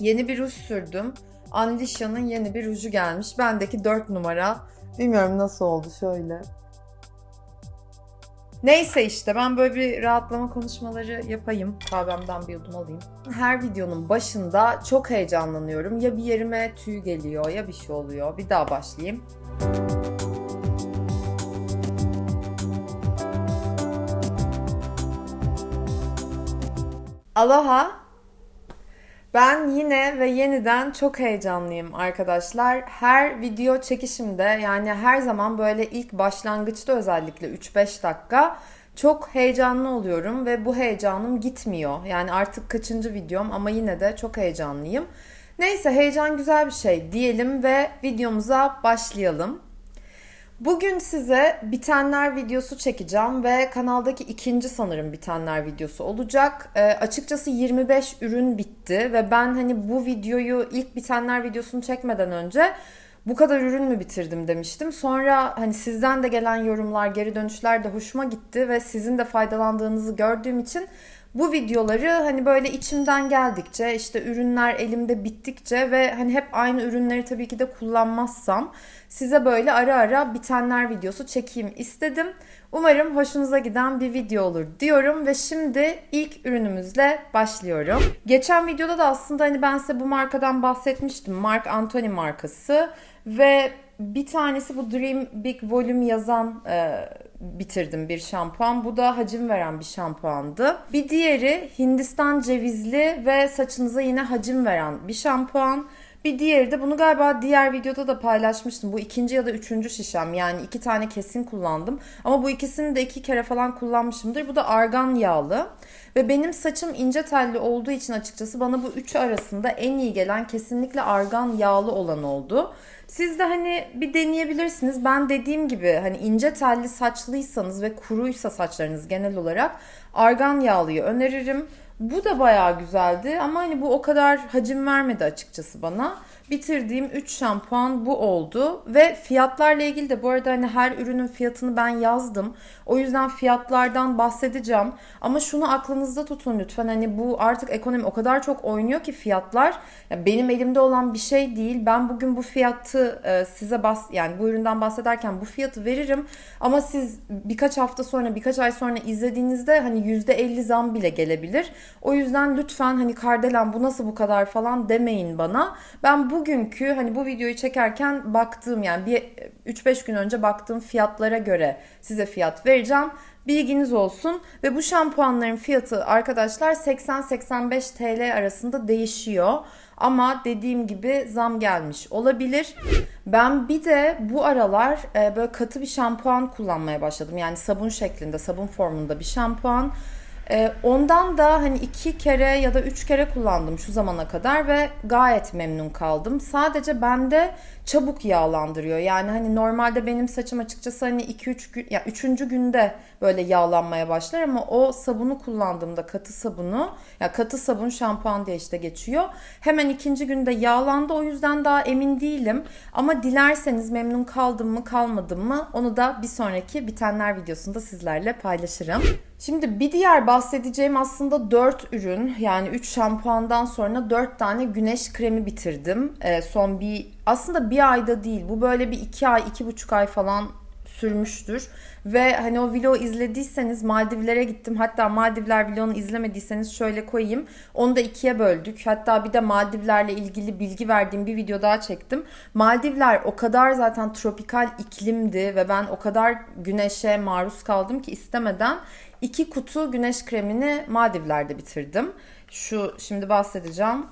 Yeni bir ruj sürdüm. Andisha'nın yeni bir ruju gelmiş. Bendeki 4 numara. Bilmiyorum nasıl oldu şöyle. Neyse işte ben böyle bir rahatlama konuşmaları yapayım. Kahvemden bir yudum alayım. Her videonun başında çok heyecanlanıyorum. Ya bir yerime tüy geliyor ya bir şey oluyor. Bir daha başlayayım. Aloha. Ben yine ve yeniden çok heyecanlıyım arkadaşlar. Her video çekişimde yani her zaman böyle ilk başlangıçta özellikle 3-5 dakika çok heyecanlı oluyorum ve bu heyecanım gitmiyor. Yani artık kaçıncı videom ama yine de çok heyecanlıyım. Neyse heyecan güzel bir şey diyelim ve videomuza başlayalım. Bugün size bitenler videosu çekeceğim ve kanaldaki ikinci sanırım bitenler videosu olacak. E, açıkçası 25 ürün bitti ve ben hani bu videoyu ilk bitenler videosunu çekmeden önce bu kadar ürün mü bitirdim demiştim. Sonra hani sizden de gelen yorumlar, geri dönüşler de hoşuma gitti ve sizin de faydalandığınızı gördüğüm için bu videoları hani böyle içimden geldikçe işte ürünler elimde bittikçe ve hani hep aynı ürünleri tabii ki de kullanmazsam size böyle ara ara bitenler videosu çekeyim istedim. Umarım hoşunuza giden bir video olur diyorum ve şimdi ilk ürünümüzle başlıyorum. Geçen videoda da aslında hani ben size bu markadan bahsetmiştim. Mark Anthony markası ve bir tanesi bu Dream Big Volume yazan e, bitirdim bir şampuan. Bu da hacim veren bir şampuandı. Bir diğeri Hindistan cevizli ve saçınıza yine hacim veren bir şampuan. Bir diğeri de bunu galiba diğer videoda da paylaşmıştım. Bu ikinci ya da üçüncü şişem. Yani iki tane kesin kullandım. Ama bu ikisini de iki kere falan kullanmışımdır. Bu da argan yağlı. Ve benim saçım ince telli olduğu için açıkçası bana bu üçü arasında en iyi gelen kesinlikle argan yağlı olan oldu. Siz de hani bir deneyebilirsiniz. Ben dediğim gibi hani ince telli saçlıysanız ve kuruysa saçlarınız genel olarak argan yağlıyı öneririm. Bu da bayağı güzeldi ama hani bu o kadar hacim vermedi açıkçası bana. Bitirdiğim 3 şampuan bu oldu ve fiyatlarla ilgili de bu arada hani her ürünün fiyatını ben yazdım. O yüzden fiyatlardan bahsedeceğim. Ama şunu aklınızda tutun lütfen hani bu artık ekonomi o kadar çok oynuyor ki fiyatlar yani benim elimde olan bir şey değil. Ben bugün bu fiyatı e, size bas yani bu üründen bahsederken bu fiyatı veririm. Ama siz birkaç hafta sonra birkaç ay sonra izlediğinizde hani %50 zam bile gelebilir. O yüzden lütfen hani Kardelen bu nasıl bu kadar falan demeyin bana. Ben bugünkü hani bu videoyu çekerken baktığım yani bir 3-5 gün önce baktığım fiyatlara göre size fiyat vereceğim. Bilginiz olsun ve bu şampuanların fiyatı arkadaşlar 80-85 TL arasında değişiyor. Ama dediğim gibi zam gelmiş olabilir. Ben bir de bu aralar e, böyle katı bir şampuan kullanmaya başladım. Yani sabun şeklinde, sabun formunda bir şampuan. Ee, ondan da hani iki kere ya da üç kere kullandım şu zamana kadar ve gayet memnun kaldım. Sadece bende çabuk yağlandırıyor. Yani hani normalde benim saçım açıkçası hani 2-3 gün ya 3. günde böyle yağlanmaya başlar ama o sabunu kullandığımda katı sabunu ya katı sabun şampuan diye işte geçiyor. Hemen ikinci günde yağlandı o yüzden daha emin değilim. Ama dilerseniz memnun kaldım mı kalmadım mı onu da bir sonraki bitenler videosunda sizlerle paylaşırım. Şimdi bir diğer bahsedeceğim aslında 4 ürün yani 3 şampuandan sonra 4 tane güneş kremi bitirdim. Ee, son bir aslında bir ayda değil bu böyle bir 2 ay 2,5 ay falan sürmüştür. Ve hani o vlogu izlediyseniz Maldivlere gittim. Hatta Maldivler vlogunu izlemediyseniz şöyle koyayım. Onu da ikiye böldük. Hatta bir de Maldivlerle ilgili bilgi verdiğim bir video daha çektim. Maldivler o kadar zaten tropikal iklimdi ve ben o kadar güneşe maruz kaldım ki istemeden iki kutu güneş kremini Maldivler'de bitirdim. Şu şimdi bahsedeceğim.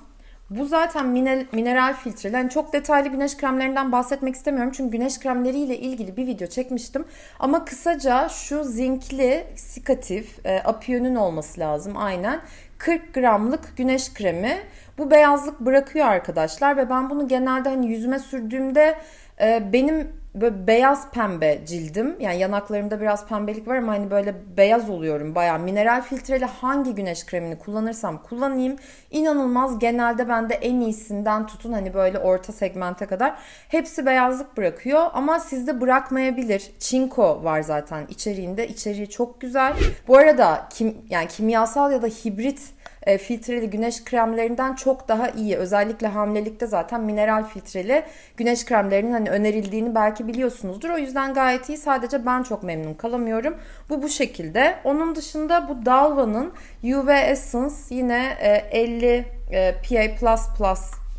Bu zaten mineral, mineral filtreli. Yani çok detaylı güneş kremlerinden bahsetmek istemiyorum. Çünkü güneş kremleriyle ilgili bir video çekmiştim. Ama kısaca şu zinkli sikatif e, apiyonun olması lazım aynen. 40 gramlık güneş kremi. Bu beyazlık bırakıyor arkadaşlar ve ben bunu genelde hani yüzüme sürdüğümde e, benim böyle beyaz pembe cildim. Yani yanaklarımda biraz pembelik var ama hani böyle beyaz oluyorum. Baya mineral filtreli hangi güneş kremini kullanırsam kullanayım. inanılmaz genelde bende en iyisinden tutun hani böyle orta segmente kadar. Hepsi beyazlık bırakıyor ama sizde bırakmayabilir. Çinko var zaten içeriğinde. İçeriği çok güzel. Bu arada kim yani kimyasal ya da hibrit e, filtreli güneş kremlerinden çok daha iyi. Özellikle hamilelikte zaten mineral filtreli güneş kremlerinin hani önerildiğini belki biliyorsunuzdur. O yüzden gayet iyi. Sadece ben çok memnun kalamıyorum. Bu bu şekilde. Onun dışında bu Dalva'nın UV Essence yine e, 50 e, PA++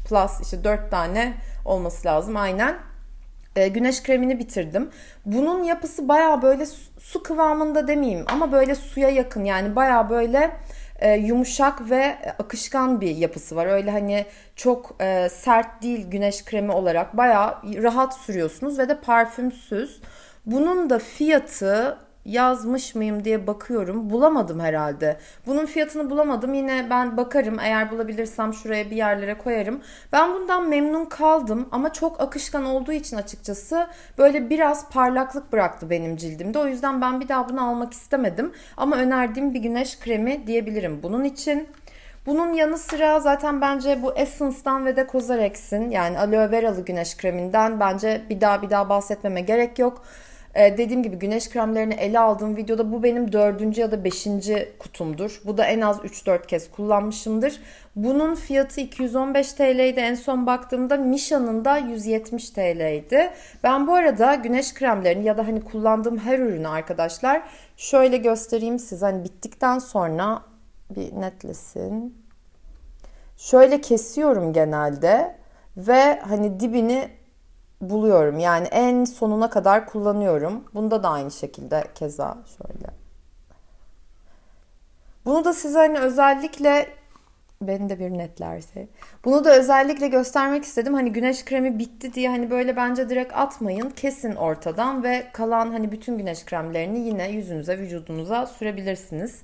plus işte 4 tane olması lazım aynen e, güneş kremini bitirdim. Bunun yapısı baya böyle su kıvamında demeyeyim ama böyle suya yakın yani baya böyle e, yumuşak ve akışkan bir yapısı var. Öyle hani çok e, sert değil güneş kremi olarak baya rahat sürüyorsunuz ve de parfümsüz. Bunun da fiyatı yazmış mıyım diye bakıyorum. Bulamadım herhalde. Bunun fiyatını bulamadım. Yine ben bakarım. Eğer bulabilirsem şuraya bir yerlere koyarım. Ben bundan memnun kaldım ama çok akışkan olduğu için açıkçası böyle biraz parlaklık bıraktı benim cildimde. O yüzden ben bir daha bunu almak istemedim. Ama önerdiğim bir güneş kremi diyebilirim bunun için. Bunun yanı sıra zaten bence bu Essence'dan ve de Cosrx'in yani aloe veralı güneş kreminden bence bir daha bir daha bahsetmeme gerek yok. Ee, dediğim gibi güneş kremlerini ele aldığım videoda bu benim dördüncü ya da beşinci kutumdur. Bu da en az 3-4 kez kullanmışımdır. Bunun fiyatı 215 TL'ydi. En son baktığımda Misha'nın da 170 TL'ydi. Ben bu arada güneş kremlerini ya da hani kullandığım her ürünü arkadaşlar şöyle göstereyim size. Hani bittikten sonra bir netlesin. Şöyle kesiyorum genelde ve hani dibini buluyorum. Yani en sonuna kadar kullanıyorum. Bunda da aynı şekilde keza şöyle. Bunu da size hani özellikle beni de bir netlerse. Bunu da özellikle göstermek istedim. Hani güneş kremi bitti diye hani böyle bence direkt atmayın. Kesin ortadan ve kalan hani bütün güneş kremlerini yine yüzünüze, vücudunuza sürebilirsiniz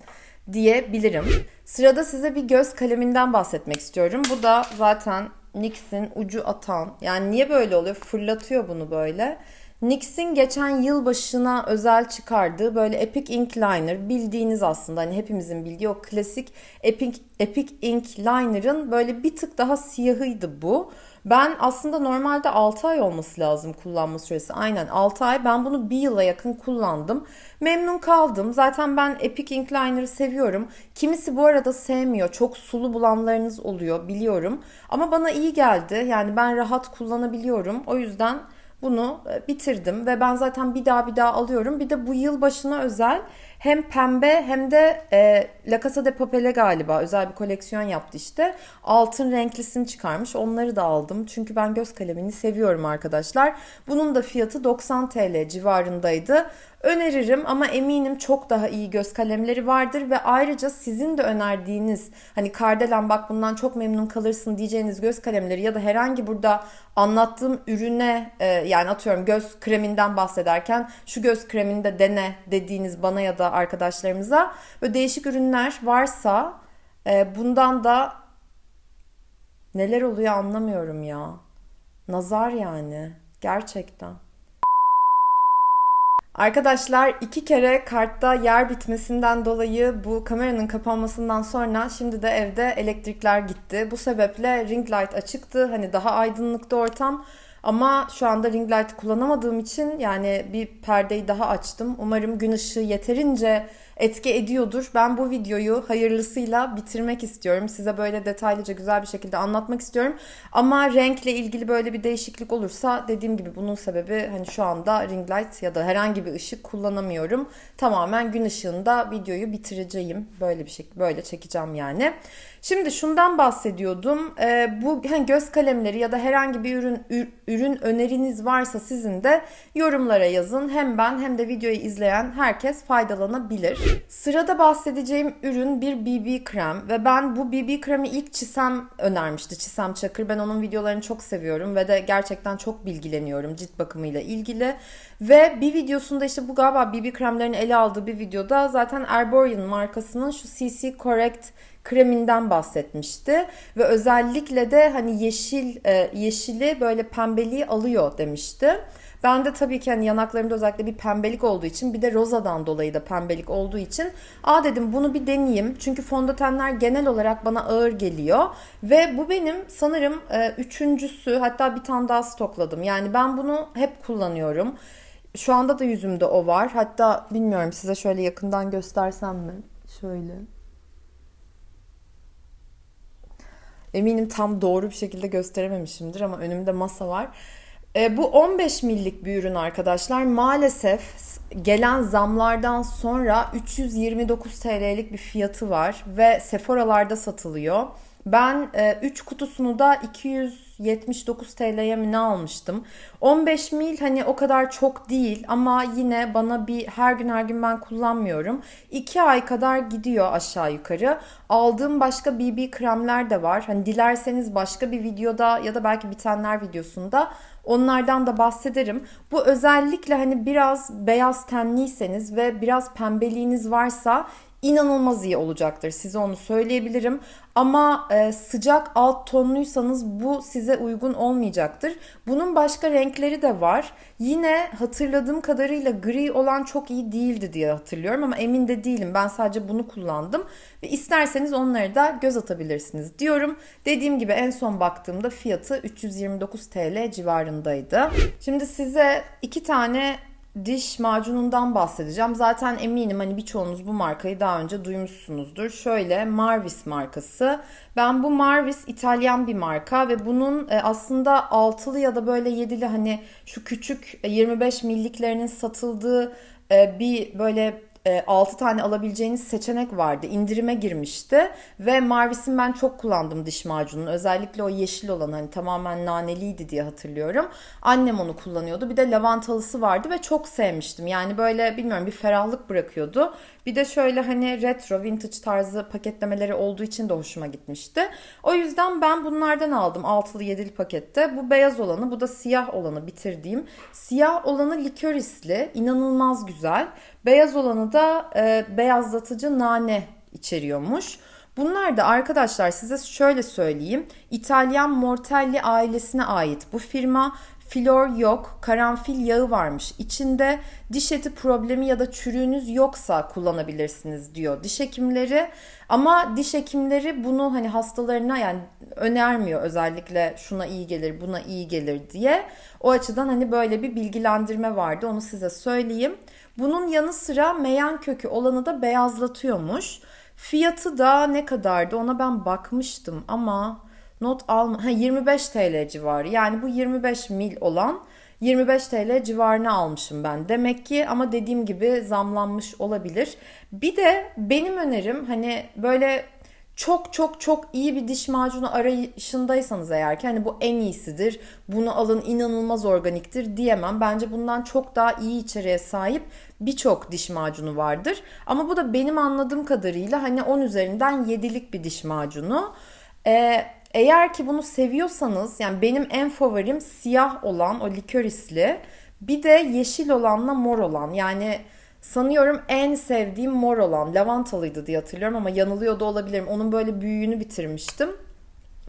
diyebilirim. Sırada size bir göz kaleminden bahsetmek istiyorum. Bu da zaten NYX'in ucu atan. Yani niye böyle oluyor? Fırlatıyor bunu böyle. NYX'in geçen yıl başına özel çıkardığı böyle Epic Ink Liner bildiğiniz aslında hani hepimizin bildiği o klasik Epic, Epic Ink Liner'ın böyle bir tık daha siyahıydı bu. Ben aslında normalde 6 ay olması lazım kullanma süresi. Aynen 6 ay. Ben bunu bir yıla yakın kullandım. Memnun kaldım. Zaten ben Epic Ink Liner'ı seviyorum. Kimisi bu arada sevmiyor. Çok sulu bulanlarınız oluyor biliyorum. Ama bana iyi geldi. Yani ben rahat kullanabiliyorum. O yüzden bunu e, bitirdim ve ben zaten bir daha bir daha alıyorum. Bir de bu yıl başına özel hem pembe hem de e, La Casa de Papel'e galiba özel bir koleksiyon yaptı işte. Altın renklisini çıkarmış. Onları da aldım. Çünkü ben göz kalemini seviyorum arkadaşlar. Bunun da fiyatı 90 TL civarındaydı öneririm ama eminim çok daha iyi göz kalemleri vardır ve ayrıca sizin de önerdiğiniz hani Kardelen bak bundan çok memnun kalırsın diyeceğiniz göz kalemleri ya da herhangi burada anlattığım ürüne e, yani atıyorum göz kreminden bahsederken şu göz kremini de dene dediğiniz bana ya da arkadaşlarımıza böyle değişik ürünler varsa e, bundan da neler oluyor anlamıyorum ya. Nazar yani gerçekten. Arkadaşlar iki kere kartta yer bitmesinden dolayı bu kameranın kapanmasından sonra şimdi de evde elektrikler gitti. Bu sebeple ring light açıktı. Hani daha aydınlıktı ortam. Ama şu anda ring light kullanamadığım için yani bir perdeyi daha açtım. Umarım gün ışığı yeterince etki ediyordur. Ben bu videoyu hayırlısıyla bitirmek istiyorum. Size böyle detaylıca güzel bir şekilde anlatmak istiyorum. Ama renkle ilgili böyle bir değişiklik olursa dediğim gibi bunun sebebi hani şu anda ring light ya da herhangi bir ışık kullanamıyorum. Tamamen gün ışığında videoyu bitireceğim. Böyle bir şekilde böyle çekeceğim yani. Şimdi şundan bahsediyordum. Ee, bu hani göz kalemleri ya da herhangi bir ürün ürün öneriniz varsa sizin de yorumlara yazın. Hem ben hem de videoyu izleyen herkes faydalanabilir. Sırada bahsedeceğim ürün bir BB krem ve ben bu BB kremi ilk Çisem önermişti. Çisem Çakır. Ben onun videolarını çok seviyorum ve de gerçekten çok bilgileniyorum cilt bakımıyla ilgili. Ve bir videosunda işte bu galiba BB kremlerini ele aldığı bir videoda zaten Erborian markasının şu CC Correct kreminden bahsetmişti ve özellikle de hani yeşil e, yeşili böyle pembeliği alıyor demişti. Ben de tabii ki hani yanaklarımda özellikle bir pembelik olduğu için bir de rozadan dolayı da pembelik olduğu için aa dedim bunu bir deneyeyim. Çünkü fondötenler genel olarak bana ağır geliyor ve bu benim sanırım e, üçüncüsü hatta bir tane daha stokladım. Yani ben bunu hep kullanıyorum. Şu anda da yüzümde o var. Hatta bilmiyorum size şöyle yakından göstersem mi? Şöyle. Eminim tam doğru bir şekilde gösterememişimdir ama önümde masa var. E, bu 15 millik bir ürün arkadaşlar. Maalesef gelen zamlardan sonra 329 TL'lik bir fiyatı var ve Sephora'larda satılıyor. Ben 3 e, kutusunu da 279 TL'ye mi ne almıştım. 15 mil hani o kadar çok değil ama yine bana bir her gün her gün ben kullanmıyorum. 2 ay kadar gidiyor aşağı yukarı. Aldığım başka BB kremler de var. Hani dilerseniz başka bir videoda ya da belki bitenler videosunda Onlardan da bahsederim. Bu özellikle hani biraz beyaz tenliyseniz ve biraz pembeliğiniz varsa inanılmaz iyi olacaktır. Size onu söyleyebilirim. Ama e, sıcak alt tonluysanız bu size uygun olmayacaktır. Bunun başka renkleri de var. Yine hatırladığım kadarıyla gri olan çok iyi değildi diye hatırlıyorum ama emin de değilim. Ben sadece bunu kullandım ve isterseniz onları da göz atabilirsiniz diyorum. Dediğim gibi en son baktığımda fiyatı 329 TL civarındaydı. Şimdi size iki tane diş macunundan bahsedeceğim. Zaten eminim hani birçoğunuz bu markayı daha önce duymuşsunuzdur. Şöyle Marvis markası. Ben bu Marvis İtalyan bir marka ve bunun e, aslında altılı ya da böyle yedili hani şu küçük 25 e, milliklerinin satıldığı e, bir böyle 6 e, tane alabileceğiniz seçenek vardı. İndirime girmişti ve Marvis'in ben çok kullandım diş macununu. Özellikle o yeşil olan hani tamamen naneliydi diye hatırlıyorum. Annem onu kullanıyordu. Bir de lavantalısı vardı ve çok sevmiştim. Yani böyle bilmiyorum bir ferahlık bırakıyordu. Bir de şöyle hani retro, vintage tarzı paketlemeleri olduğu için de hoşuma gitmişti. O yüzden ben bunlardan aldım altılı yedili pakette. Bu beyaz olanı, bu da siyah olanı bitirdiğim. Siyah olanı likorisli, inanılmaz güzel. Beyaz olanı da e, beyazlatıcı nane içeriyormuş. Bunlar da arkadaşlar size şöyle söyleyeyim. İtalyan Mortelli ailesine ait bu firma Flor yok, karanfil yağı varmış. İçinde diş eti problemi ya da çürüğünüz yoksa kullanabilirsiniz diyor diş hekimleri. Ama diş hekimleri bunu hani hastalarına yani önermiyor özellikle şuna iyi gelir, buna iyi gelir diye. O açıdan hani böyle bir bilgilendirme vardı. Onu size söyleyeyim. Bunun yanı sıra meyan kökü olanı da beyazlatıyormuş. Fiyatı da ne kadardı ona ben bakmıştım ama not alma ha 25 TL civarı. Yani bu 25 mil olan 25 TL civarına almışım ben. Demek ki ama dediğim gibi zamlanmış olabilir. Bir de benim önerim hani böyle çok çok çok iyi bir diş macunu arayışındaysanız eğer ki hani bu en iyisidir, bunu alın inanılmaz organiktir diyemem. Bence bundan çok daha iyi içeriğe sahip birçok diş macunu vardır. Ama bu da benim anladığım kadarıyla hani 10 üzerinden 7'lik bir diş macunu. Ee, eğer ki bunu seviyorsanız yani benim en favorim siyah olan o likorisli bir de yeşil olanla mor olan yani sanıyorum en sevdiğim mor olan lavantalıydı diye hatırlıyorum ama yanılıyor da olabilirim. Onun böyle büyüğünü bitirmiştim.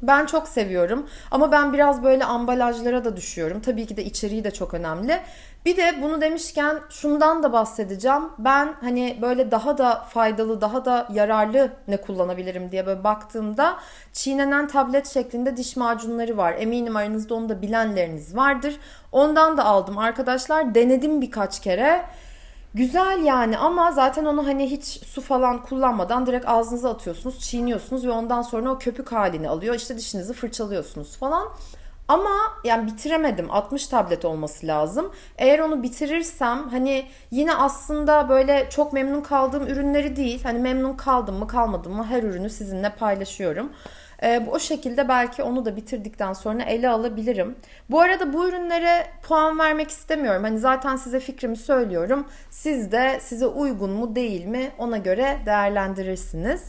Ben çok seviyorum ama ben biraz böyle ambalajlara da düşüyorum. Tabii ki de içeriği de çok önemli. Bir de bunu demişken şundan da bahsedeceğim. Ben hani böyle daha da faydalı, daha da yararlı ne kullanabilirim diye böyle baktığımda çiğnenen tablet şeklinde diş macunları var. Eminim aranızda onu da bilenleriniz vardır. Ondan da aldım arkadaşlar. Denedim birkaç kere. Güzel yani ama zaten onu hani hiç su falan kullanmadan direkt ağzınıza atıyorsunuz, çiğniyorsunuz ve ondan sonra o köpük halini alıyor. İşte dişinizi fırçalıyorsunuz falan. Ama yani bitiremedim. 60 tablet olması lazım. Eğer onu bitirirsem hani yine aslında böyle çok memnun kaldığım ürünleri değil. Hani memnun kaldım mı kalmadım mı her ürünü sizinle paylaşıyorum. E, o şekilde belki onu da bitirdikten sonra ele alabilirim. Bu arada bu ürünlere puan vermek istemiyorum. Hani zaten size fikrimi söylüyorum. Siz de size uygun mu değil mi ona göre değerlendirirsiniz.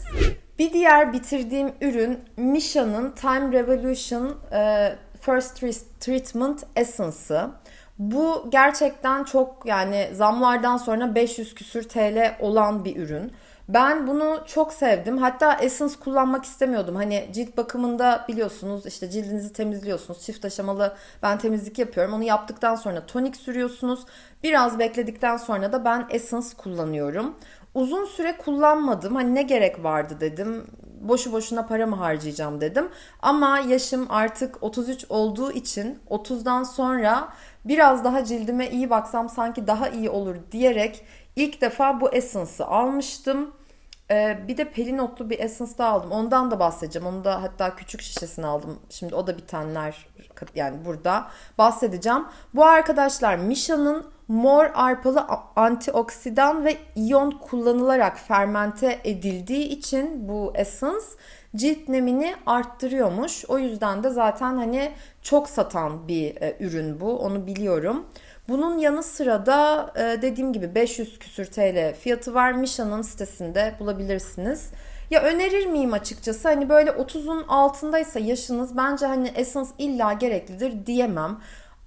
Bir diğer bitirdiğim ürün Misha'nın Time Revolution e, First Treatment Essence'ı. Bu gerçekten çok yani zamlardan sonra 500 küsür TL olan bir ürün. Ben bunu çok sevdim. Hatta Essence kullanmak istemiyordum. Hani cilt bakımında biliyorsunuz işte cildinizi temizliyorsunuz. Çift aşamalı ben temizlik yapıyorum. Onu yaptıktan sonra tonik sürüyorsunuz. Biraz bekledikten sonra da ben Essence kullanıyorum. Uzun süre kullanmadım. Hani ne gerek vardı dedim. Boşu boşuna para mı harcayacağım dedim. Ama yaşım artık 33 olduğu için 30'dan sonra biraz daha cildime iyi baksam sanki daha iyi olur diyerek ilk defa bu Essence'ı almıştım. Ee, bir de Pelinotlu bir Essence daha aldım. Ondan da bahsedeceğim. Onu da hatta küçük şişesini aldım. Şimdi o da bitenler yani burada bahsedeceğim. Bu arkadaşlar Misha'nın mor arpalı antioksidan ve iyon kullanılarak fermente edildiği için bu Essence cilt nemini arttırıyormuş. O yüzden de zaten hani çok satan bir e, ürün bu. Onu biliyorum. Bunun yanı sıra da e, dediğim gibi 500 küsür TL fiyatı var. Misha'nın sitesinde bulabilirsiniz. Ya önerir miyim açıkçası hani böyle 30'un altındaysa yaşınız bence hani Essence illa gereklidir diyemem.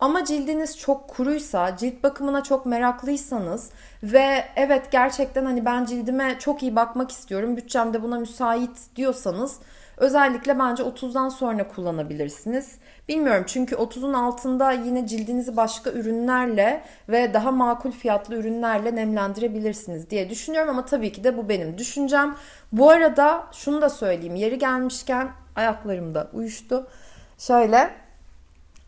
Ama cildiniz çok kuruysa, cilt bakımına çok meraklıysanız ve evet gerçekten hani ben cildime çok iyi bakmak istiyorum, bütçem de buna müsait diyorsanız özellikle bence 30'dan sonra kullanabilirsiniz. Bilmiyorum çünkü 30'un altında yine cildinizi başka ürünlerle ve daha makul fiyatlı ürünlerle nemlendirebilirsiniz diye düşünüyorum ama tabii ki de bu benim düşüncem. Bu arada şunu da söyleyeyim yeri gelmişken ayaklarım da uyuştu. Şöyle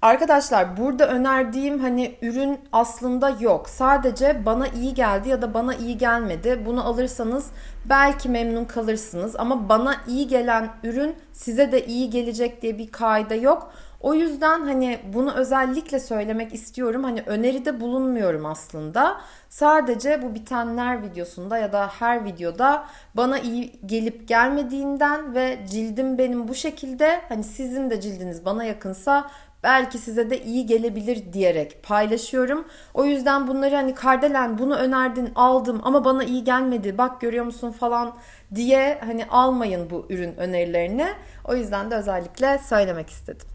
Arkadaşlar burada önerdiğim hani ürün aslında yok. Sadece bana iyi geldi ya da bana iyi gelmedi. Bunu alırsanız belki memnun kalırsınız ama bana iyi gelen ürün size de iyi gelecek diye bir kaide yok. O yüzden hani bunu özellikle söylemek istiyorum. Hani öneride bulunmuyorum aslında. Sadece bu bitenler videosunda ya da her videoda bana iyi gelip gelmediğinden ve cildim benim bu şekilde hani sizin de cildiniz bana yakınsa belki size de iyi gelebilir diyerek paylaşıyorum. O yüzden bunları hani Kardelen bunu önerdin aldım ama bana iyi gelmedi bak görüyor musun falan diye hani almayın bu ürün önerilerini. O yüzden de özellikle söylemek istedim.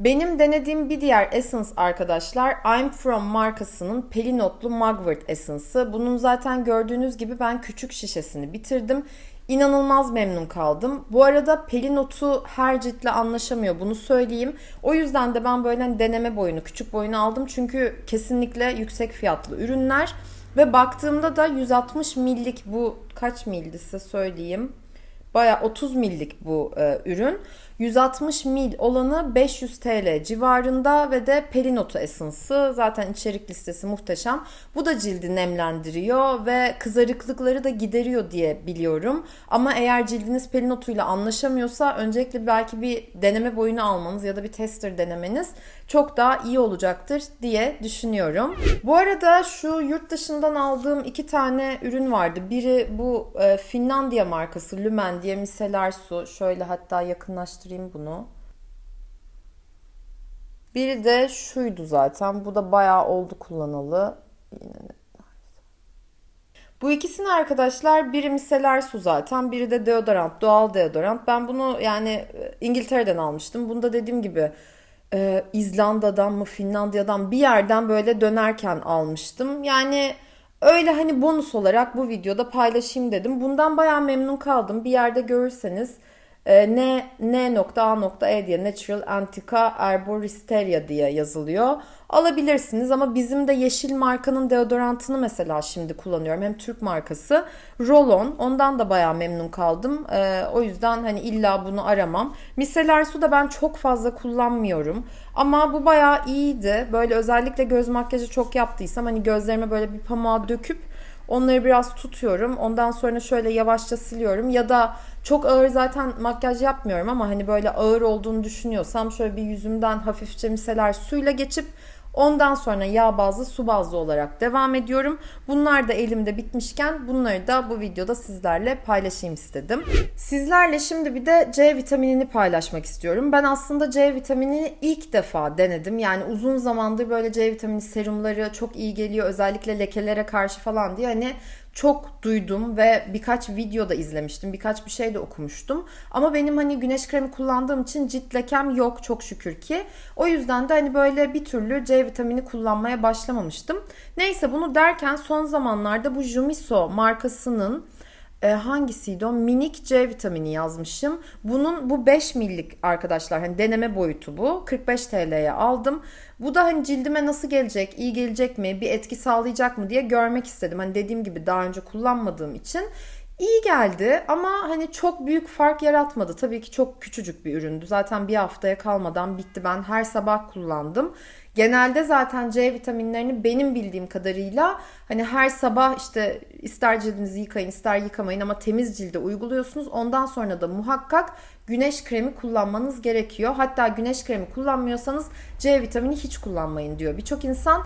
Benim denediğim bir diğer Essence arkadaşlar I'm From markasının Pelinotlu Mugwort Essence'ı. Bunun zaten gördüğünüz gibi ben küçük şişesini bitirdim. İnanılmaz memnun kaldım. Bu arada Pelinotu her ciltle anlaşamıyor bunu söyleyeyim. O yüzden de ben böyle hani deneme boyunu, küçük boyunu aldım. Çünkü kesinlikle yüksek fiyatlı ürünler. Ve baktığımda da 160 millik bu kaç mildi size söyleyeyim. Baya 30 millik bu e, ürün. 160 mil olanı 500 TL civarında ve de Perinoto Essence'ı zaten içerik listesi muhteşem. Bu da cildi nemlendiriyor ve kızarıklıkları da gideriyor diye biliyorum. Ama eğer cildiniz Perinoto ile anlaşamıyorsa öncelikle belki bir deneme boyunu almanız ya da bir tester denemeniz çok daha iyi olacaktır diye düşünüyorum. Bu arada şu yurt dışından aldığım iki tane ürün vardı. Biri bu e, Finlandiya markası Lumen diye miseler su. Şöyle hatta yakınlaştırayım bunu. Biri de şuydu zaten. Bu da bayağı oldu kullanalı. Yine bu ikisini arkadaşlar biri miseler su zaten biri de deodorant doğal deodorant. Ben bunu yani e, İngiltere'den almıştım. Bunda dediğim gibi e, İzlanda'dan mı Finlandiya'dan bir yerden böyle dönerken almıştım. Yani öyle hani bonus olarak bu videoda paylaşayım dedim. Bundan bayağı memnun kaldım. Bir yerde görürseniz e, N, N.A.E diye Natural Antica Arboristeria diye yazılıyor. Alabilirsiniz ama bizim de yeşil markanın deodorantını mesela şimdi kullanıyorum. Hem Türk markası. Rollon. Ondan da bayağı memnun kaldım. E, o yüzden hani illa bunu aramam. Miseler su da ben çok fazla kullanmıyorum. Ama bu bayağı iyiydi. Böyle özellikle göz makyajı çok yaptıysam hani gözlerime böyle bir pamuğa döküp Onları biraz tutuyorum. Ondan sonra şöyle yavaşça siliyorum. Ya da çok ağır zaten makyaj yapmıyorum ama hani böyle ağır olduğunu düşünüyorsam şöyle bir yüzümden hafifçe miseler suyla geçip Ondan sonra yağ bazlı, su bazlı olarak devam ediyorum. Bunlar da elimde bitmişken bunları da bu videoda sizlerle paylaşayım istedim. Sizlerle şimdi bir de C vitaminini paylaşmak istiyorum. Ben aslında C vitaminini ilk defa denedim. Yani uzun zamandır böyle C vitamini serumları çok iyi geliyor. Özellikle lekelere karşı falan diye hani çok duydum ve birkaç videoda izlemiştim. Birkaç bir şey de okumuştum. Ama benim hani güneş kremi kullandığım için cilt lekem yok çok şükür ki. O yüzden de hani böyle bir türlü C vitamini kullanmaya başlamamıştım. Neyse bunu derken son zamanlarda bu Jumiso markasının e, hangisiydi o? Minik C vitamini yazmışım. Bunun bu 5 millik arkadaşlar hani deneme boyutu bu. 45 TL'ye aldım. Bu da hani cildime nasıl gelecek, iyi gelecek mi, bir etki sağlayacak mı diye görmek istedim. Hani dediğim gibi daha önce kullanmadığım için İyi geldi ama hani çok büyük fark yaratmadı. Tabii ki çok küçücük bir üründü. Zaten bir haftaya kalmadan bitti. Ben her sabah kullandım. Genelde zaten C vitaminlerini benim bildiğim kadarıyla hani her sabah işte ister cildinizi yıkayın ister yıkamayın ama temiz cilde uyguluyorsunuz. Ondan sonra da muhakkak güneş kremi kullanmanız gerekiyor. Hatta güneş kremi kullanmıyorsanız C vitamini hiç kullanmayın diyor. Birçok insan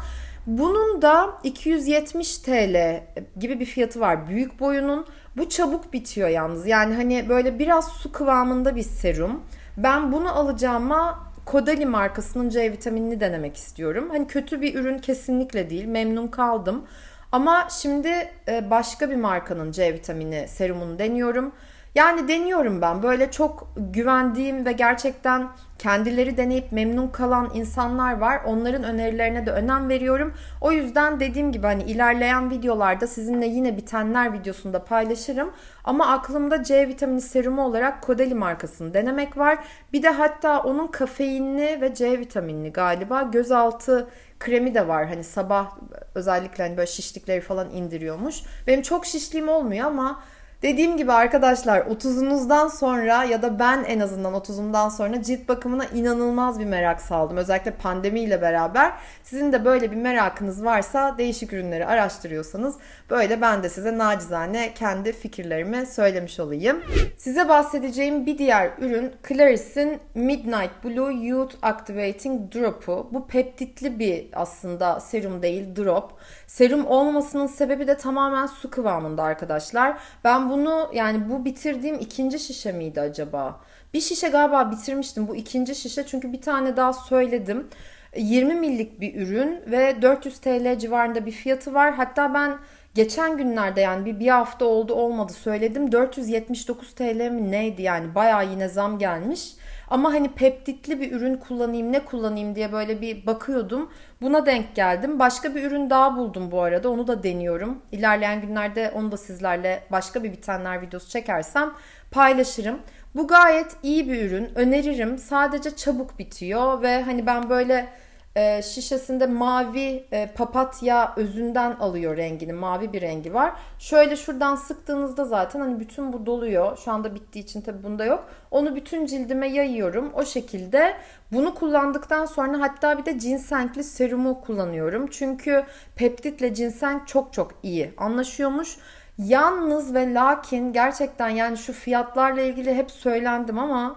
bunun da 270 TL gibi bir fiyatı var büyük boyunun. Bu çabuk bitiyor yalnız. Yani hani böyle biraz su kıvamında bir serum. Ben bunu alacağıma Kodali markasının C vitaminini denemek istiyorum. Hani kötü bir ürün kesinlikle değil. Memnun kaldım. Ama şimdi e, başka bir markanın C vitamini serumunu deniyorum. Yani deniyorum ben. Böyle çok güvendiğim ve gerçekten kendileri deneyip memnun kalan insanlar var. Onların önerilerine de önem veriyorum. O yüzden dediğim gibi hani ilerleyen videolarda sizinle yine bitenler videosunda paylaşırım. Ama aklımda C vitamini serumu olarak Kodeli markasını denemek var. Bir de hatta onun kafeinli ve C vitaminli galiba gözaltı kremi de var. Hani sabah özellikle hani böyle şişlikleri falan indiriyormuş. Benim çok şişliğim olmuyor ama Dediğim gibi arkadaşlar 30'unuzdan sonra ya da ben en azından 30'umdan sonra cilt bakımına inanılmaz bir merak saldım. Özellikle pandemiyle beraber. Sizin de böyle bir merakınız varsa değişik ürünleri araştırıyorsanız böyle ben de size nacizane kendi fikirlerimi söylemiş olayım. Size bahsedeceğim bir diğer ürün Claris'in Midnight Blue Youth Activating Drop'u. Bu peptitli bir aslında serum değil drop. Serum olmamasının sebebi de tamamen su kıvamında arkadaşlar. Ben bunu yani bu bitirdiğim ikinci şişe miydi acaba? Bir şişe galiba bitirmiştim. Bu ikinci şişe çünkü bir tane daha söyledim. 20 millik bir ürün ve 400 TL civarında bir fiyatı var. Hatta ben geçen günlerde yani bir, bir hafta oldu olmadı söyledim. 479 TL mi neydi yani bayağı yine zam gelmiş. Ama hani peptitli bir ürün kullanayım ne kullanayım diye böyle bir bakıyordum. Buna denk geldim. Başka bir ürün daha buldum bu arada. Onu da deniyorum. İlerleyen günlerde onu da sizlerle başka bir bitenler videosu çekersem paylaşırım. Bu gayet iyi bir ürün. Öneririm. Sadece çabuk bitiyor ve hani ben böyle e, şişesinde mavi e, papatya özünden alıyor rengini. Mavi bir rengi var. Şöyle şuradan sıktığınızda zaten hani bütün bu doluyor. Şu anda bittiği için tabi bunda yok. Onu bütün cildime yayıyorum. O şekilde bunu kullandıktan sonra hatta bir de ginsengli serumu kullanıyorum. Çünkü peptitle ginseng çok çok iyi anlaşıyormuş. Yalnız ve lakin gerçekten yani şu fiyatlarla ilgili hep söylendim ama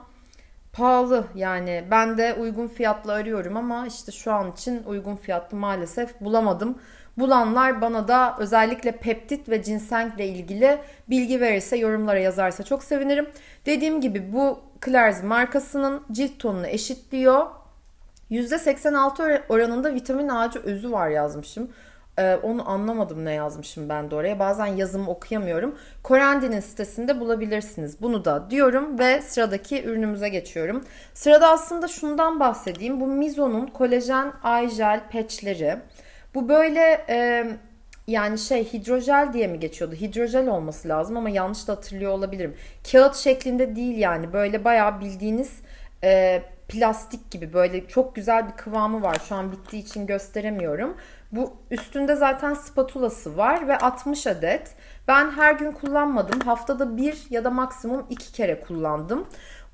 pahalı yani ben de uygun fiyatlı arıyorum ama işte şu an için uygun fiyatlı maalesef bulamadım. Bulanlar bana da özellikle peptit ve cinsenkle ilgili bilgi verirse yorumlara yazarsa çok sevinirim. Dediğim gibi bu Claire's markasının cilt tonunu eşitliyor. %86 oranında vitamin ağacı özü var yazmışım. Ee, onu anlamadım ne yazmışım ben de oraya. Bazen yazımı okuyamıyorum. Corandin'in sitesinde bulabilirsiniz. Bunu da diyorum ve sıradaki ürünümüze geçiyorum. Sırada aslında şundan bahsedeyim. Bu Mizo'nun kolajen eye gel patchleri. Bu böyle e, yani şey hidrojel diye mi geçiyordu? Hidrojel olması lazım ama yanlış da hatırlıyor olabilirim. Kağıt şeklinde değil yani. Böyle bayağı bildiğiniz e, plastik gibi böyle çok güzel bir kıvamı var. Şu an bittiği için gösteremiyorum. Bu üstünde zaten spatulası var ve 60 adet. Ben her gün kullanmadım. Haftada bir ya da maksimum iki kere kullandım.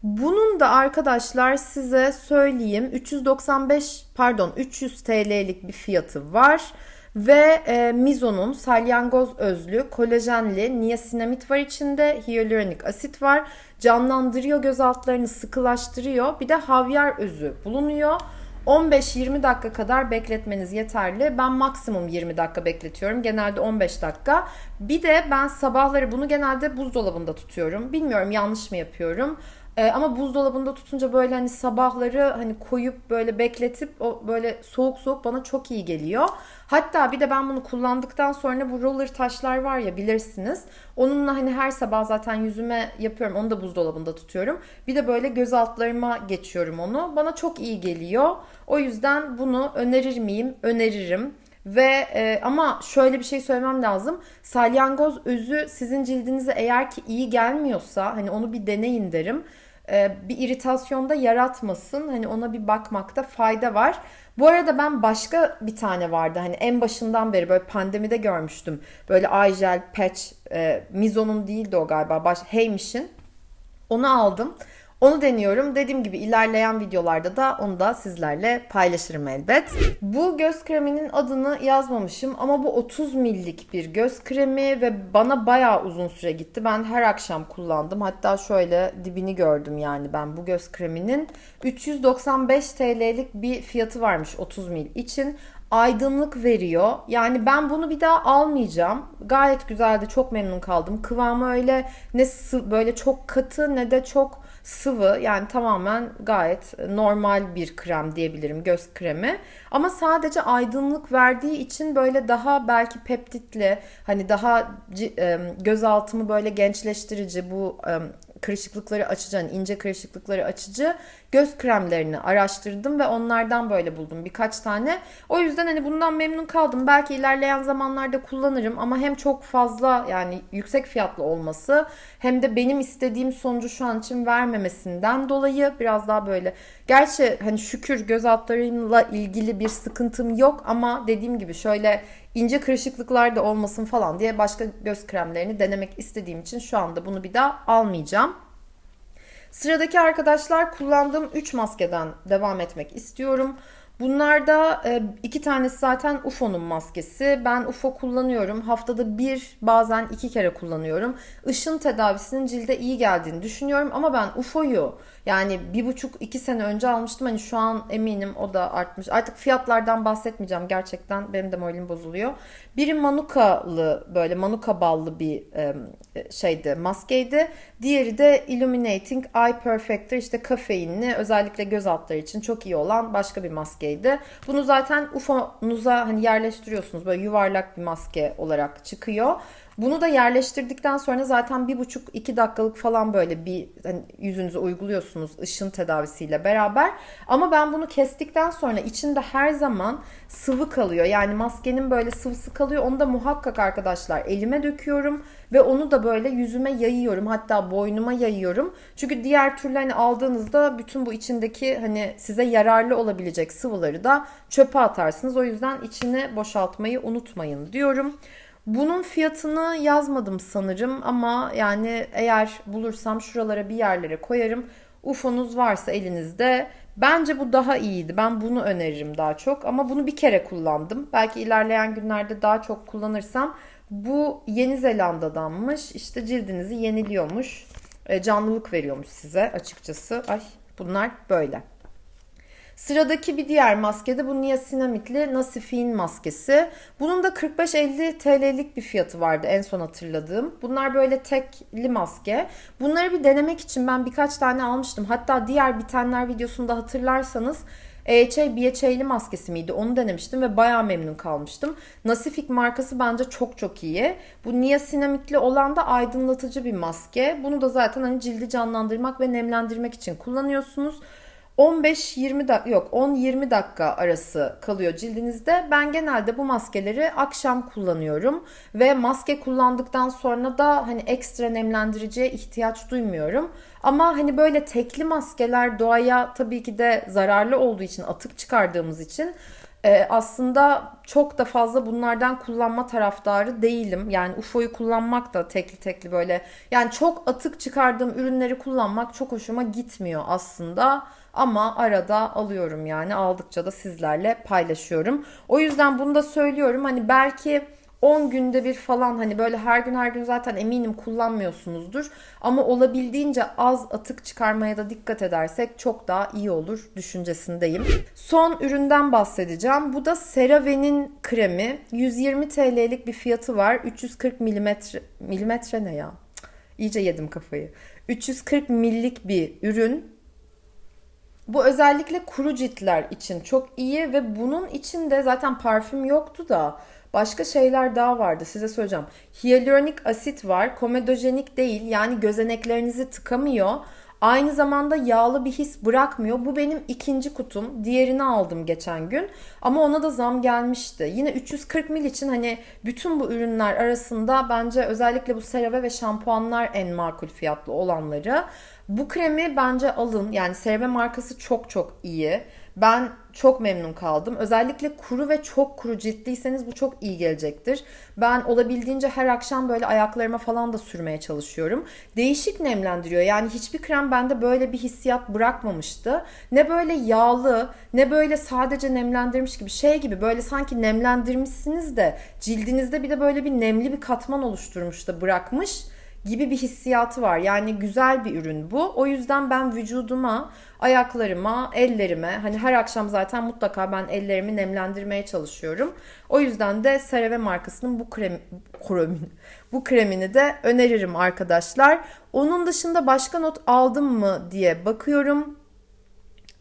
Bunun da arkadaşlar size söyleyeyim 395 pardon 300 TL'lik bir fiyatı var. Ve e, Mizo'nun salyangoz özlü, kolajenli, niasinamid var içinde, hyaluronik asit var. Canlandırıyor göz altlarını, sıkılaştırıyor. Bir de havyar özü bulunuyor. 15-20 dakika kadar bekletmeniz yeterli. Ben maksimum 20 dakika bekletiyorum. Genelde 15 dakika. Bir de ben sabahları bunu genelde buzdolabında tutuyorum. Bilmiyorum yanlış mı yapıyorum. Ee, ama buzdolabında tutunca böyle hani sabahları hani koyup böyle bekletip o böyle soğuk soğuk bana çok iyi geliyor. Hatta bir de ben bunu kullandıktan sonra bu roller taşlar var ya bilirsiniz. Onunla hani her sabah zaten yüzüme yapıyorum. Onu da buzdolabında tutuyorum. Bir de böyle göz altlarıma geçiyorum onu. Bana çok iyi geliyor. O yüzden bunu önerir miyim? Öneririm. Ve e, ama şöyle bir şey söylemem lazım. Salyangoz özü sizin cildinize eğer ki iyi gelmiyorsa hani onu bir deneyin derim. E, bir iritasyonda yaratmasın. Hani ona bir bakmakta fayda var. Bu arada ben başka bir tane vardı. Hani en başından beri böyle pandemide görmüştüm. Böyle eye gel patch. E, Mizo'nun değildi o galiba. Baş, Heymish'in. Onu aldım. Onu deniyorum. Dediğim gibi ilerleyen videolarda da onu da sizlerle paylaşırım elbet. Bu göz kreminin adını yazmamışım ama bu 30 millik bir göz kremi ve bana bayağı uzun süre gitti. Ben her akşam kullandım. Hatta şöyle dibini gördüm yani ben bu göz kreminin 395 TL'lik bir fiyatı varmış 30 mil için aydınlık veriyor. Yani ben bunu bir daha almayacağım. Gayet güzeldi. Çok memnun kaldım. Kıvamı öyle ne böyle çok katı ne de çok sıvı yani tamamen gayet normal bir krem diyebilirim göz kremi. Ama sadece aydınlık verdiği için böyle daha belki peptitli hani daha gözaltımı böyle gençleştirici bu kırışıklıkları açıcı, hani ince kırışıklıkları açıcı göz kremlerini araştırdım ve onlardan böyle buldum birkaç tane. O yüzden hani bundan memnun kaldım. Belki ilerleyen zamanlarda kullanırım ama hem çok fazla yani yüksek fiyatlı olması hem de benim istediğim sonucu şu an için vermemesinden dolayı biraz daha böyle. Gerçi hani şükür göz altlarımla ilgili bir sıkıntım yok ama dediğim gibi şöyle ince kırışıklıklar da olmasın falan diye başka göz kremlerini denemek istediğim için şu anda bunu bir daha almayacağım. Sıradaki arkadaşlar kullandığım 3 maskeden devam etmek istiyorum. Bunlarda e, iki tanesi zaten UFO'nun maskesi. Ben UFO kullanıyorum. Haftada bir bazen iki kere kullanıyorum. Işın tedavisinin cilde iyi geldiğini düşünüyorum. Ama ben UFO'yu yani bir buçuk iki sene önce almıştım. Hani şu an eminim o da artmış. Artık fiyatlardan bahsetmeyeceğim. Gerçekten benim de moralim bozuluyor. Biri Manuka'lı böyle Manuka ballı bir e, şeydi maskeydi. Diğeri de Illuminating Eye Perfector işte kafeinli özellikle göz altları için çok iyi olan başka bir maskeydi. Bunu zaten UFO'nuza hani yerleştiriyorsunuz. Böyle yuvarlak bir maske olarak çıkıyor. Bunu da yerleştirdikten sonra zaten bir buçuk iki dakikalık falan böyle bir hani yüzünüze uyguluyorsunuz ışın tedavisiyle beraber. Ama ben bunu kestikten sonra içinde her zaman sıvı kalıyor. Yani maskenin böyle sıvısı kalıyor. Onu da muhakkak arkadaşlar elime döküyorum ve onu da böyle yüzüme yayıyorum. Hatta boynuma yayıyorum. Çünkü diğer türlü hani aldığınızda bütün bu içindeki hani size yararlı olabilecek sıvıları da çöpe atarsınız. O yüzden içini boşaltmayı unutmayın diyorum. Bunun fiyatını yazmadım sanırım ama yani eğer bulursam şuralara bir yerlere koyarım. UFO'nuz varsa elinizde bence bu daha iyiydi. Ben bunu öneririm daha çok ama bunu bir kere kullandım. Belki ilerleyen günlerde daha çok kullanırsam bu Yeni Zelanda'danmış. İşte cildinizi yeniliyormuş. E, canlılık veriyormuş size açıkçası. Ay bunlar böyle. Sıradaki bir diğer maske de bu niasinamitli Nasifin maskesi. Bunun da 45-50 TL'lik bir fiyatı vardı en son hatırladığım. Bunlar böyle tekli maske. Bunları bir denemek için ben birkaç tane almıştım. Hatta diğer bitenler videosunda hatırlarsanız EHA BHA'li maskesi miydi? Onu denemiştim ve bayağı memnun kalmıştım. Nasifik markası bence çok çok iyi. Bu niasinamitli olan da aydınlatıcı bir maske. Bunu da zaten hani cildi canlandırmak ve nemlendirmek için kullanıyorsunuz. 15-20 dakika yok 10-20 dakika arası kalıyor cildinizde. Ben genelde bu maskeleri akşam kullanıyorum ve maske kullandıktan sonra da hani ekstra nemlendiriciye ihtiyaç duymuyorum. Ama hani böyle tekli maskeler doğaya tabii ki de zararlı olduğu için atık çıkardığımız için e, aslında çok da fazla bunlardan kullanma taraftarı değilim. Yani UFO'yu kullanmak da tekli tekli böyle yani çok atık çıkardığım ürünleri kullanmak çok hoşuma gitmiyor aslında. Ama arada alıyorum yani aldıkça da sizlerle paylaşıyorum. O yüzden bunu da söylüyorum. Hani belki 10 günde bir falan hani böyle her gün her gün zaten eminim kullanmıyorsunuzdur. Ama olabildiğince az atık çıkarmaya da dikkat edersek çok daha iyi olur düşüncesindeyim. Son üründen bahsedeceğim. Bu da CeraVe'nin kremi. 120 TL'lik bir fiyatı var. 340 milimetre, milimetre ne ya? İyice yedim kafayı. 340 millik bir ürün bu özellikle kuru ciltler için çok iyi ve bunun içinde zaten parfüm yoktu da başka şeyler daha vardı size söyleyeceğim. Hyaluronik asit var. Komedojenik değil yani gözeneklerinizi tıkamıyor. Aynı zamanda yağlı bir his bırakmıyor. Bu benim ikinci kutum. Diğerini aldım geçen gün. Ama ona da zam gelmişti. Yine 340 mil için hani bütün bu ürünler arasında bence özellikle bu CeraVe ve şampuanlar en makul fiyatlı olanları. Bu kremi bence alın. Yani CeraVe markası çok çok iyi. Ben çok memnun kaldım. Özellikle kuru ve çok kuru ciltliyseniz bu çok iyi gelecektir. Ben olabildiğince her akşam böyle ayaklarıma falan da sürmeye çalışıyorum. Değişik nemlendiriyor. Yani hiçbir krem bende böyle bir hissiyat bırakmamıştı. Ne böyle yağlı, ne böyle sadece nemlendirmiş gibi şey gibi böyle sanki nemlendirmişsiniz de cildinizde bir de böyle bir nemli bir katman oluşturmuş da bırakmış gibi bir hissiyatı var. Yani güzel bir ürün bu. O yüzden ben vücuduma, ayaklarıma, ellerime hani her akşam zaten mutlaka ben ellerimi nemlendirmeye çalışıyorum. O yüzden de CeraVe markasının bu krem kremini bu kremini de öneririm arkadaşlar. Onun dışında başka not aldım mı diye bakıyorum.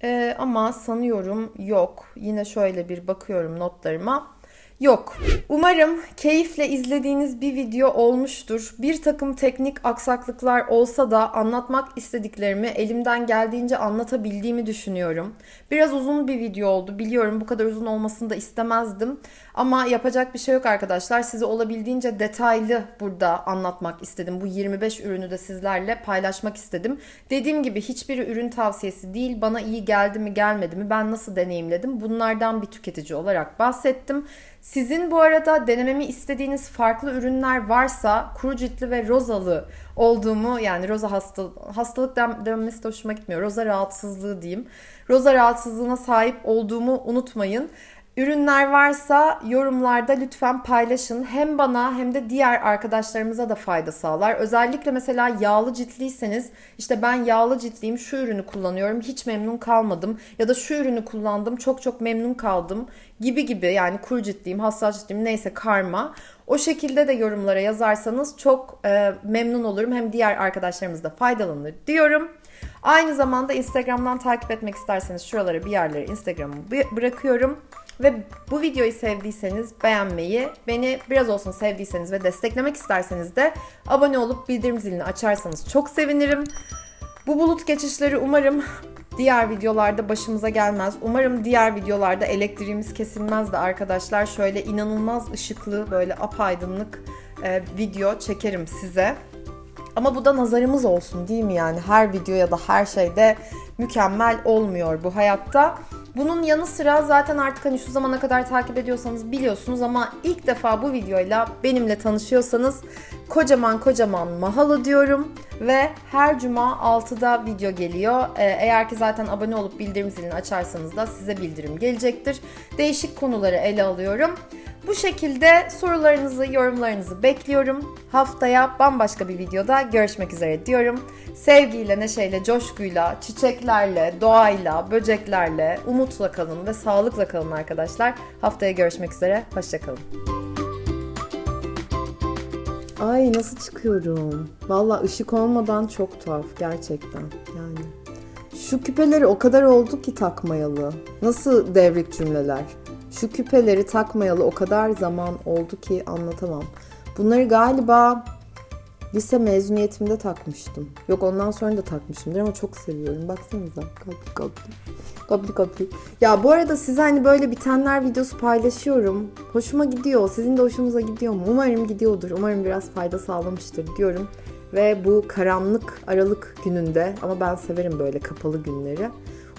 Ee, ama sanıyorum yok. Yine şöyle bir bakıyorum notlarıma. Yok. Umarım keyifle izlediğiniz bir video olmuştur. Bir takım teknik aksaklıklar olsa da anlatmak istediklerimi elimden geldiğince anlatabildiğimi düşünüyorum. Biraz uzun bir video oldu. Biliyorum bu kadar uzun olmasını da istemezdim. Ama yapacak bir şey yok arkadaşlar. Size olabildiğince detaylı burada anlatmak istedim. Bu 25 ürünü de sizlerle paylaşmak istedim. Dediğim gibi hiçbir ürün tavsiyesi değil. Bana iyi geldi mi gelmedi mi ben nasıl deneyimledim bunlardan bir tüketici olarak bahsettim. Sizin bu arada denememi istediğiniz farklı ürünler varsa kuru ciltli ve rozalı olduğumu yani roza hasta, hastalık denmesi de hoşuma gitmiyor. Roza rahatsızlığı diyeyim. Roza rahatsızlığına sahip olduğumu unutmayın. Ürünler varsa yorumlarda lütfen paylaşın. Hem bana hem de diğer arkadaşlarımıza da fayda sağlar. Özellikle mesela yağlı ciltliyseniz işte ben yağlı ciltliyim şu ürünü kullanıyorum hiç memnun kalmadım. Ya da şu ürünü kullandım çok çok memnun kaldım gibi gibi yani kuru ciltliyim hassas ciltliyim neyse karma. O şekilde de yorumlara yazarsanız çok e, memnun olurum. Hem diğer arkadaşlarımız da faydalanır diyorum. Aynı zamanda Instagram'dan takip etmek isterseniz şuralara bir yerlere Instagram'ı bırakıyorum. Ve bu videoyu sevdiyseniz beğenmeyi, beni biraz olsun sevdiyseniz ve desteklemek isterseniz de abone olup bildirim zilini açarsanız çok sevinirim. Bu bulut geçişleri umarım diğer videolarda başımıza gelmez. Umarım diğer videolarda elektriğimiz kesilmez de arkadaşlar şöyle inanılmaz ışıklı böyle apaydınlık e, video çekerim size. Ama bu da nazarımız olsun değil mi yani her video ya da her şeyde mükemmel olmuyor bu hayatta. Bunun yanı sıra zaten artık hani şu zamana kadar takip ediyorsanız biliyorsunuz ama ilk defa bu videoyla benimle tanışıyorsanız kocaman kocaman mahalo diyorum ve her cuma 6'da video geliyor. Ee, eğer ki zaten abone olup bildirim zilini açarsanız da size bildirim gelecektir. Değişik konuları ele alıyorum. Bu şekilde sorularınızı, yorumlarınızı bekliyorum. Haftaya bambaşka bir videoda görüşmek üzere diyorum. Sevgiyle, neşeyle, coşkuyla, çiçeklerle, doğayla, böceklerle, umutla kalın ve sağlıkla kalın arkadaşlar. Haftaya görüşmek üzere. Hoşçakalın. Ay nasıl çıkıyorum? Valla ışık olmadan çok tuhaf gerçekten yani. Şu küpeleri o kadar oldu ki takmayalı. Nasıl devrik cümleler? Şu küpeleri takmayalı o kadar zaman oldu ki anlatamam. Bunları galiba lise mezuniyetimde takmıştım. Yok ondan sonra da takmışımdır ama çok seviyorum. Baksanıza. Kapli kapli. Kapli kapli. Ya bu arada size hani böyle bitenler videosu paylaşıyorum. Hoşuma gidiyor. Sizin de hoşunuza gidiyor mu? Umarım gidiyordur. Umarım biraz fayda sağlamıştır diyorum. Ve bu karanlık Aralık gününde ama ben severim böyle kapalı günleri.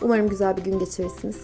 Umarım güzel bir gün geçirirsiniz.